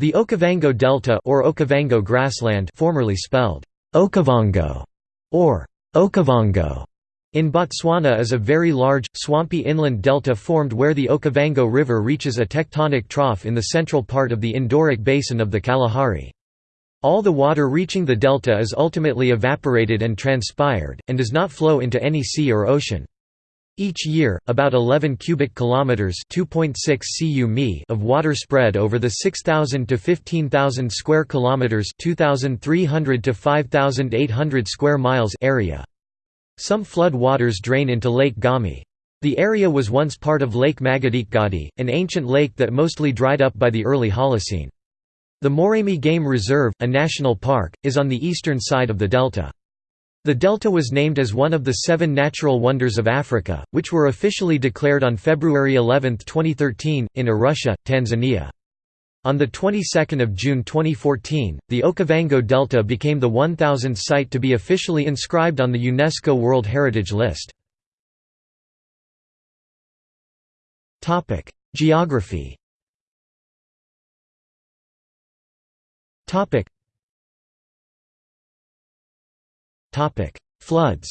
The Okavango Delta or Okavango grassland formerly spelled Okavango or Okavango in Botswana is a very large, swampy inland delta formed where the Okavango River reaches a tectonic trough in the central part of the endorheic basin of the Kalahari. All the water reaching the delta is ultimately evaporated and transpired, and does not flow into any sea or ocean. Each year, about 11 cubic kilometers (2.6 cu mi) of water spread over the 6,000 to 15,000 square kilometers (2,300 to 5,800 square miles) area. Some flood waters drain into Lake Ngami. The area was once part of Lake Makgadikgadi, an ancient lake that mostly dried up by the early Holocene. The Moremi Game Reserve, a national park, is on the eastern side of the delta. The delta was named as one of the seven natural wonders of Africa, which were officially declared on February 11, 2013, in Arusha, Tanzania. On the 22nd of June 2014, the Okavango Delta became the 1000th site to be officially inscribed on the UNESCO World Heritage List. Topic: Geography. Topic. Floods.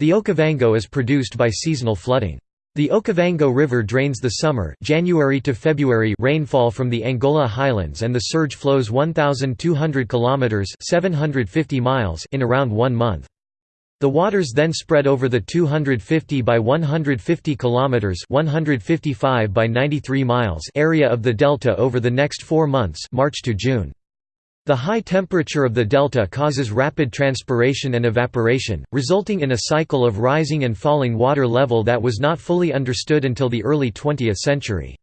The Okavango is produced by seasonal flooding. The Okavango River drains the summer January to February rainfall from the Angola highlands and the surge flows 1200 kilometers 750 miles in around 1 month. The waters then spread over the 250 by 150 kilometers 155 by 93 miles area of the delta over the next 4 months March to June. The high temperature of the delta causes rapid transpiration and evaporation, resulting in a cycle of rising and falling water level that was not fully understood until the early 20th century.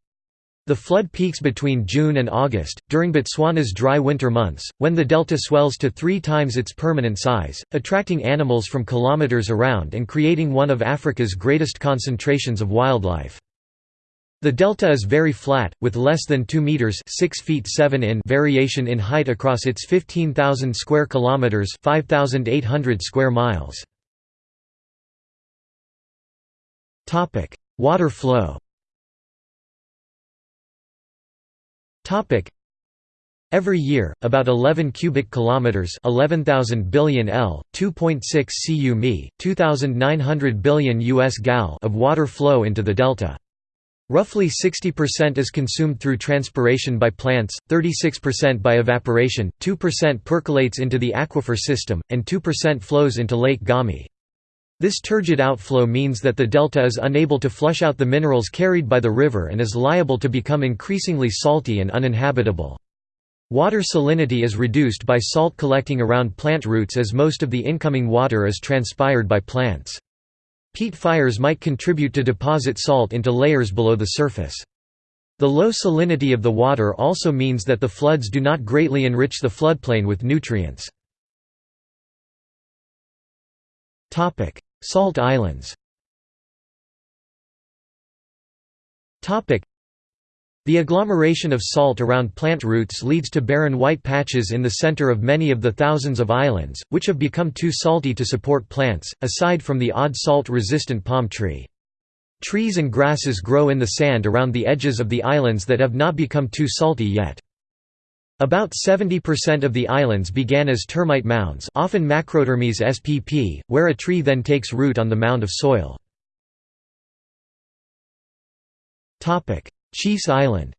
The flood peaks between June and August, during Botswana's dry winter months, when the delta swells to three times its permanent size, attracting animals from kilometers around and creating one of Africa's greatest concentrations of wildlife. The delta is very flat, with less than 2 meters (6 feet 7 in) variation in height across its 15,000 square kilometers (5,800 square miles). Topic: Water flow. Topic: Every year, about 11 cubic kilometers (11,000 billion L, 2.6 cu mi, 2,900 billion US gal) of water flow into the delta. Roughly 60% is consumed through transpiration by plants, 36% by evaporation, 2% percolates into the aquifer system, and 2% flows into Lake Ngami. This turgid outflow means that the delta is unable to flush out the minerals carried by the river and is liable to become increasingly salty and uninhabitable. Water salinity is reduced by salt collecting around plant roots as most of the incoming water is transpired by plants. Peat fires might contribute to deposit salt into layers below the surface. The low salinity of the water also means that the floods do not greatly enrich the floodplain with nutrients. Salt islands the agglomeration of salt around plant roots leads to barren white patches in the center of many of the thousands of islands, which have become too salty to support plants, aside from the odd salt-resistant palm tree. Trees and grasses grow in the sand around the edges of the islands that have not become too salty yet. About 70% of the islands began as termite mounds often Macrotermes spp, where a tree then takes root on the mound of soil. Chiefs Island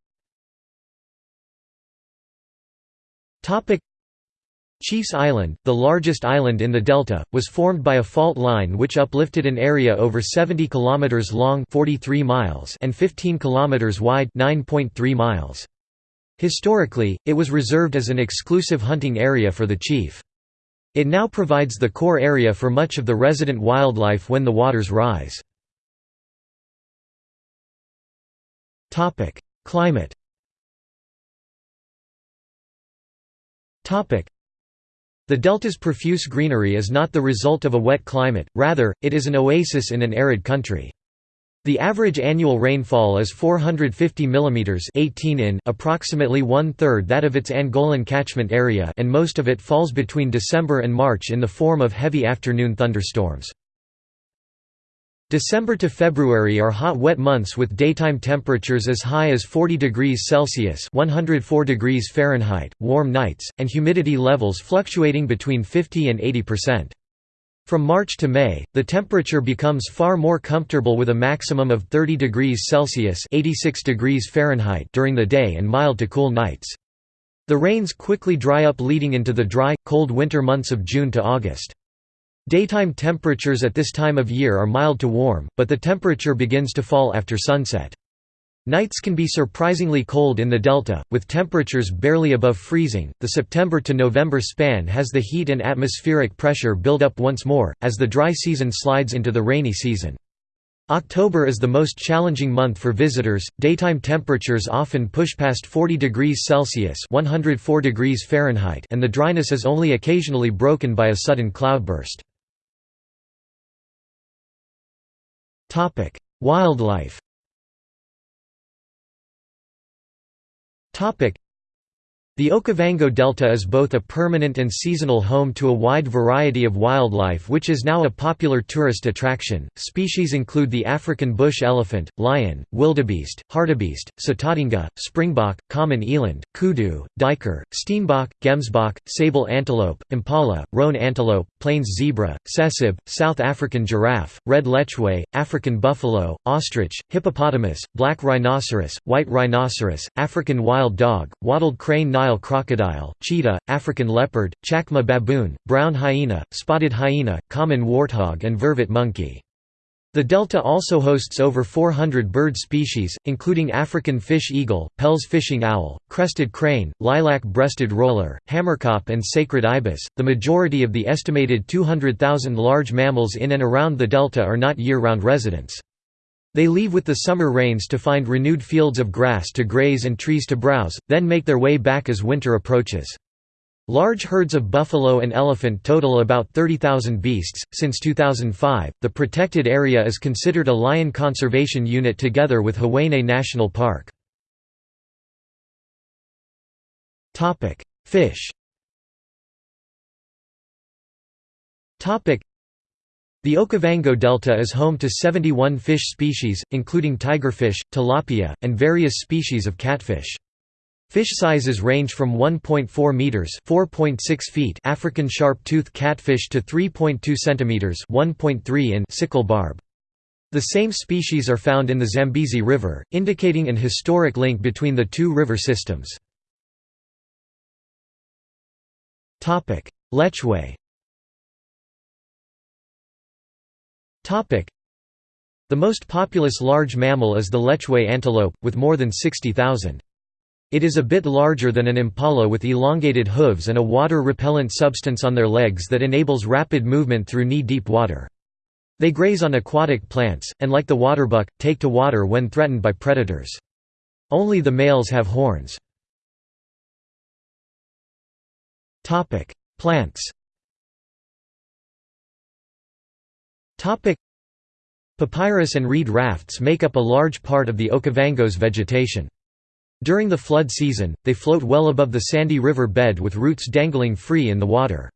Chiefs Island, the largest island in the delta, was formed by a fault line which uplifted an area over 70 km long 43 miles and 15 km wide 9.3 miles. Historically, it was reserved as an exclusive hunting area for the chief. It now provides the core area for much of the resident wildlife when the waters rise. Climate. The delta's profuse greenery is not the result of a wet climate, rather, it is an oasis in an arid country. The average annual rainfall is 450 mm 18 in approximately one-third that of its Angolan catchment area and most of it falls between December and March in the form of heavy afternoon thunderstorms. December to February are hot wet months with daytime temperatures as high as 40 degrees Celsius (104 degrees Fahrenheit), warm nights, and humidity levels fluctuating between 50 and 80%. From March to May, the temperature becomes far more comfortable with a maximum of 30 degrees Celsius (86 degrees Fahrenheit) during the day and mild to cool nights. The rains quickly dry up leading into the dry, cold winter months of June to August. Daytime temperatures at this time of year are mild to warm, but the temperature begins to fall after sunset. Nights can be surprisingly cold in the delta, with temperatures barely above freezing. The September to November span has the heat and atmospheric pressure build up once more, as the dry season slides into the rainy season. October is the most challenging month for visitors. Daytime temperatures often push past 40 degrees Celsius (104 degrees Fahrenheit), and the dryness is only occasionally broken by a sudden cloudburst. Wildlife. Topic: the Okavango Delta is both a permanent and seasonal home to a wide variety of wildlife which is now a popular tourist attraction. Species include the African bush elephant, lion, wildebeest, hartebeest, sitatunga, springbok, common eland, kudu, duiker, steenbok, gemsbok, sable antelope, impala, roan antelope, plains zebra, tsessebe, South African giraffe, red lechwe, African buffalo, ostrich, hippopotamus, black rhinoceros, white rhinoceros, African wild dog, wattled crane Nile crocodile, cheetah, African leopard, chacma baboon, brown hyena, spotted hyena, common warthog and vervet monkey. The delta also hosts over 400 bird species, including African fish eagle, Pell's fishing owl, crested crane, lilac-breasted roller, hamerkop and sacred ibis. The majority of the estimated 200,000 large mammals in and around the delta are not year-round residents. They leave with the summer rains to find renewed fields of grass to graze and trees to browse, then make their way back as winter approaches. Large herds of buffalo and elephant total about 30,000 beasts. Since 2005, the protected area is considered a lion conservation unit together with Hwange National Park. Topic: Fish. Topic: the Okavango Delta is home to 71 fish species, including tigerfish, tilapia, and various species of catfish. Fish sizes range from 1.4 meters (4.6 feet) African sharp-tooth catfish to 3.2 centimeters (1.3 in) sickle barb. The same species are found in the Zambezi River, indicating an historic link between the two river systems. Topic: Lechwe The most populous large mammal is the lechwe antelope, with more than 60,000. It is a bit larger than an impala with elongated hooves and a water-repellent substance on their legs that enables rapid movement through knee-deep water. They graze on aquatic plants, and like the waterbuck, take to water when threatened by predators. Only the males have horns. Plants Papyrus and reed rafts make up a large part of the Okavango's vegetation. During the flood season, they float well above the sandy river bed with roots dangling free in the water.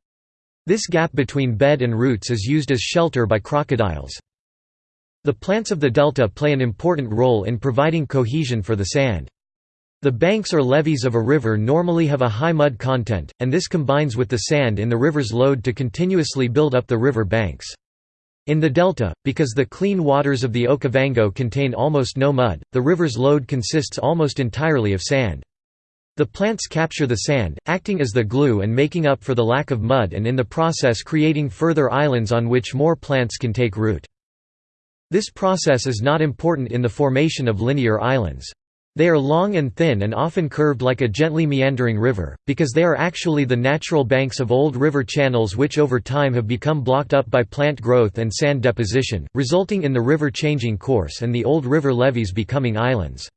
This gap between bed and roots is used as shelter by crocodiles. The plants of the delta play an important role in providing cohesion for the sand. The banks or levees of a river normally have a high mud content, and this combines with the sand in the river's load to continuously build up the river banks. In the delta, because the clean waters of the Okavango contain almost no mud, the river's load consists almost entirely of sand. The plants capture the sand, acting as the glue and making up for the lack of mud and in the process creating further islands on which more plants can take root. This process is not important in the formation of linear islands. They are long and thin and often curved like a gently meandering river, because they are actually the natural banks of old river channels which over time have become blocked up by plant growth and sand deposition, resulting in the river changing course and the old river levees becoming islands.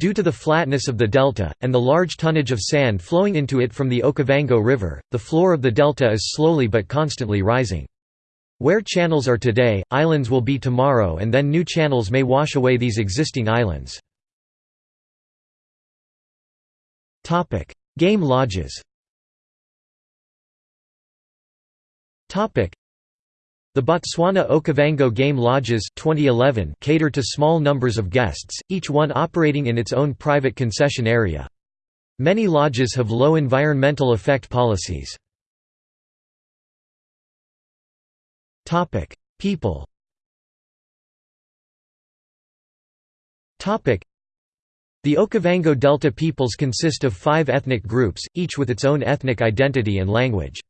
Due to the flatness of the delta, and the large tonnage of sand flowing into it from the Okavango River, the floor of the delta is slowly but constantly rising. Where channels are today, islands will be tomorrow and then new channels may wash away these existing islands. Topic: Game lodges. Topic: The Botswana Okavango Game Lodges 2011 cater to small numbers of guests, each one operating in its own private concession area. Many lodges have low environmental effect policies. People The Okavango Delta peoples consist of five ethnic groups, each with its own ethnic identity and language.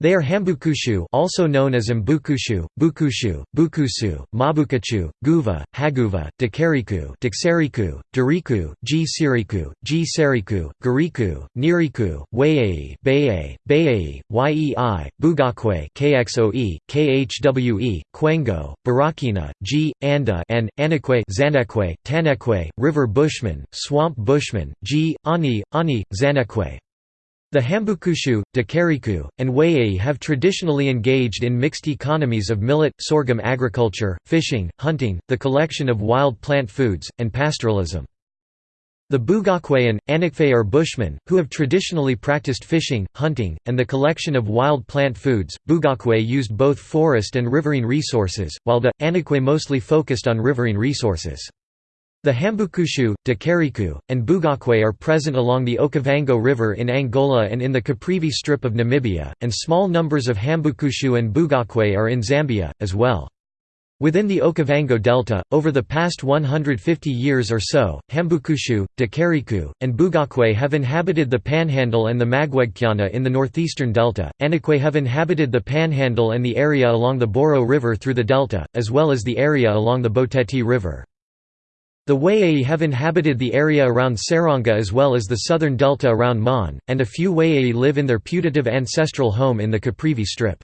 They are Hambukushu also known as Mbukushu, Bukushu, Bukusu, Mabukachu, Guva, Haguva, Dakariku, Daksariku, Dariku, G Siriku, G Seriku, Gariku, Niriku, Wayei, Bayei, Bayei, Yei, Bugakwe KXOE, KHWE, Kwengo, Barakina, G, Anda and, Anakwe Zanekwe, Tanekwe, River Bushman, Swamp Bushman, G, Ani, Ani, Zanekwe. The Hambukushu, Dakariku, and Wayei have traditionally engaged in mixed economies of millet, sorghum agriculture, fishing, hunting, the collection of wild plant foods, and pastoralism. The Bugakwe and Anakwe are bushmen, who have traditionally practiced fishing, hunting, and the collection of wild plant foods. Bugakwe used both forest and riverine resources, while the Anakwe mostly focused on riverine resources. The Hambukushu, Dakariku, and Bugakwe are present along the Okavango River in Angola and in the Caprivi Strip of Namibia, and small numbers of Hambukushu and Bugakwe are in Zambia, as well. Within the Okavango Delta, over the past 150 years or so, Hambukushu, Dakariku, and Bugakwe have inhabited the Panhandle and the Magwegqana in the northeastern delta, Anakwe have inhabited the Panhandle and the area along the Boro River through the delta, as well as the area along the Boteti River. The Wayei have inhabited the area around Seronga as well as the southern delta around Maun, and a few Wayei live in their putative ancestral home in the Caprivi Strip.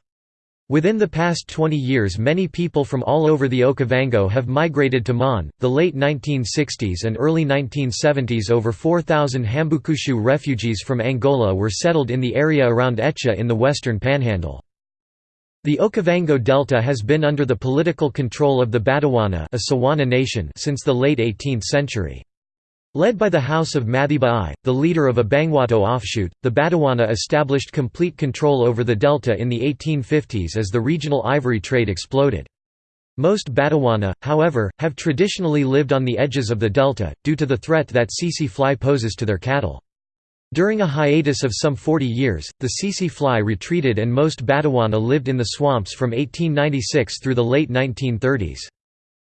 Within the past 20 years many people from all over the Okavango have migrated to Maun. The late 1960s and early 1970s over 4,000 Hambukushu refugees from Angola were settled in the area around Etsha in the western panhandle. The Okavango Delta has been under the political control of the Batawana a Tswana nation since the late 18th century. Led by the House of Mathiba I, the leader of a Bangwato offshoot, the Batawana established complete control over the delta in the 1850s as the regional ivory trade exploded. Most Batawana, however, have traditionally lived on the edges of the delta, due to the threat that tsetse fly poses to their cattle. During a hiatus of some 40 years, the tsetse fly retreated and most Batawana lived in the swamps from 1896 through the late 1930s.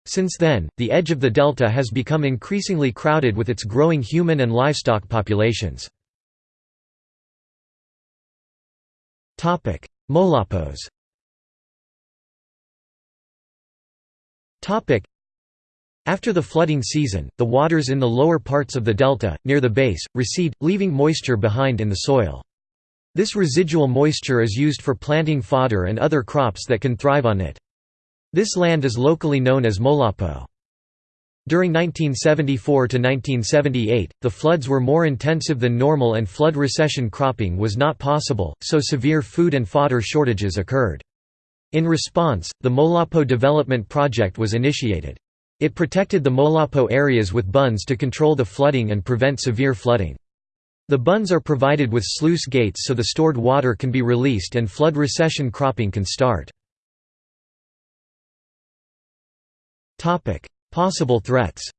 Since then, the edge of the delta has become increasingly crowded with its growing human and livestock populations. Molapos after the flooding season, the waters in the lower parts of the delta, near the base, recede, leaving moisture behind in the soil. This residual moisture is used for planting fodder and other crops that can thrive on it. This land is locally known as Molapo. During 1974 to 1978, the floods were more intensive than normal and flood recession cropping was not possible, so severe food and fodder shortages occurred. In response, the Molapo Development Project was initiated. It protected the Molapo areas with bunds to control the flooding and prevent severe flooding. The bunds are provided with sluice gates so the stored water can be released and flood recession cropping can start. Possible threats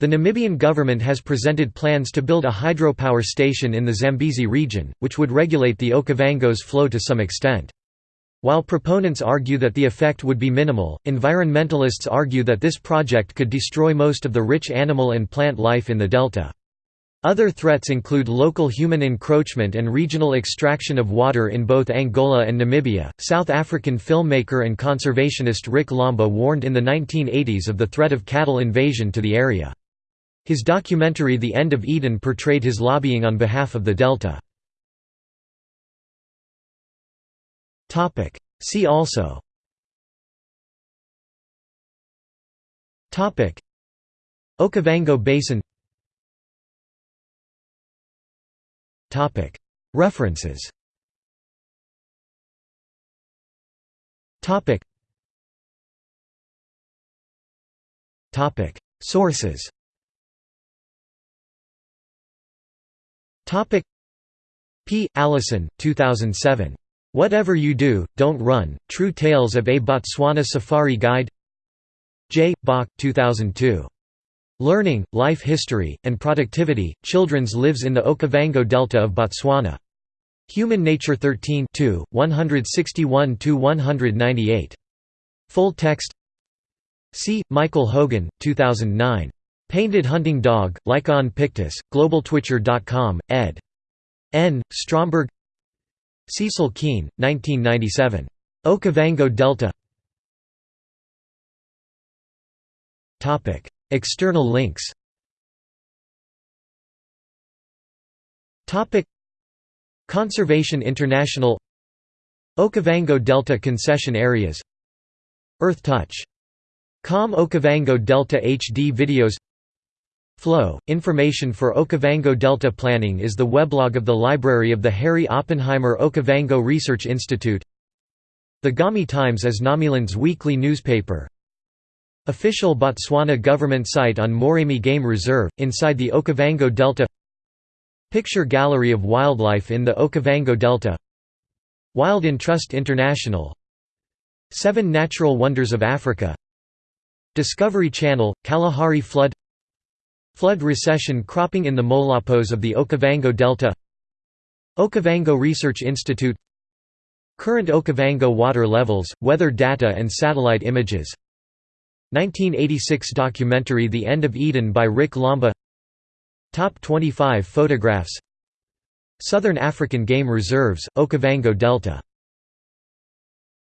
the Namibian government has presented plans to build a hydropower station in the Zambezi region, which would regulate the Okavango's flow to some extent. While proponents argue that the effect would be minimal, environmentalists argue that this project could destroy most of the rich animal and plant life in the delta. Other threats include local human encroachment and regional extraction of water in both Angola and Namibia. South African filmmaker and conservationist Rick Lomba warned in the 1980s of the threat of cattle invasion to the area. His documentary The End of Eden portrayed his lobbying on behalf of the Delta. See also. Okavango Basin. References. Sources. P. Allison, 2007. Whatever You Do, Don't Run, True Tales of a Botswana Safari Guide J. Bach, 2002. Learning, Life History, and Productivity, Children's Lives in the Okavango Delta of Botswana. Human Nature 13 161–198. Full text C. Michael Hogan, 2009. Painted Hunting Dog, Lycaon pictus, globaltwitcher.com, ed. N. Stromberg Cecil Keane, 1997. Okavango Delta. External links. Conservation International. Okavango Delta concession areas. Earth Touch. Com Okavango Delta HD videos Flow – Information for Okavango Delta Planning is the weblog of the Library of the Harry Oppenheimer Okavango Research Institute. The Ngami Times is Ngamiland's weekly newspaper. Official Botswana government site on Moremi Game Reserve, inside the Okavango Delta. Picture gallery of wildlife in the Okavango Delta. Wild Entrust International. Seven Natural Wonders of Africa. Discovery Channel, Kalahari Flood Flood recession cropping in the Molapos of the Okavango Delta Okavango Research Institute Current Okavango water levels, weather data and satellite images. 1986 documentary The End of Eden by Rick Lomba. Top 25 photographs. Southern African Game Reserves, Okavango Delta